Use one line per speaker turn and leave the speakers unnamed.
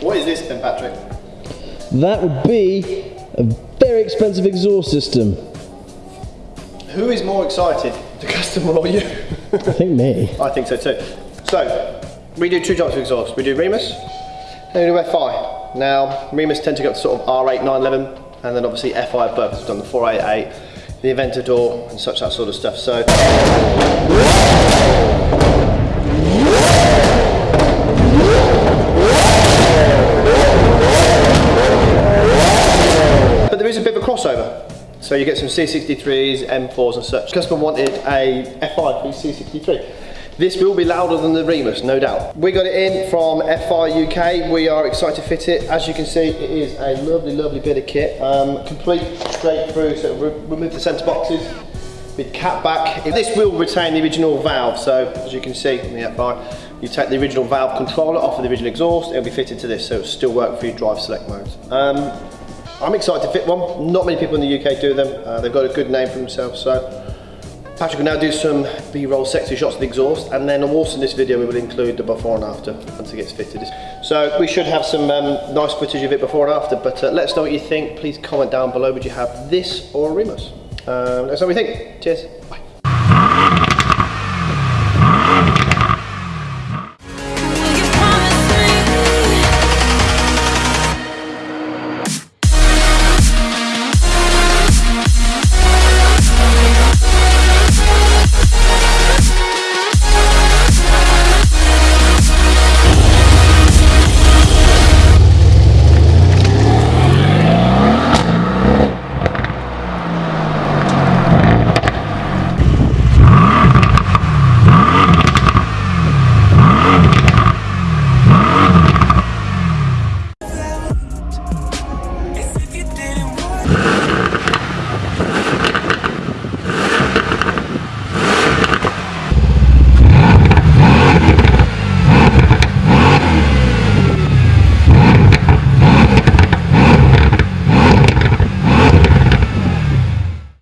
What is this then, Patrick?
That would be a very expensive exhaust system.
Who is more excited, the customer or you?
I think me.
I think so too. So, we do two types of exhaust. We do Remus and we do FI. Now, Remus tend to go to sort of R8, 911, and then obviously FI above. We've done the 488, the Aventador, and such that sort of stuff. So, So you get some C63s, M4s and such. Customer wanted a FI for his C63. This will be louder than the Remus, no doubt. We got it in from FI UK. We are excited to fit it. As you can see, it is a lovely, lovely bit of kit. Um, complete straight through, so re remove the centre boxes with cat back. This will retain the original valve, so as you can see in the FI, you take the original valve controller off of the original exhaust, it'll be fitted to this, so it'll still work for your drive select modes. Um, I'm excited to fit one. Not many people in the UK do them. Uh, they've got a good name for themselves, so Patrick will now do some B-roll sexy shots of the exhaust and then also in this video we will include the before and after once it gets fitted. So we should have some um, nice footage of it before and after but uh, let us know what you think. Please comment down below would you have this or Remus. Um, let us know what you think. Cheers.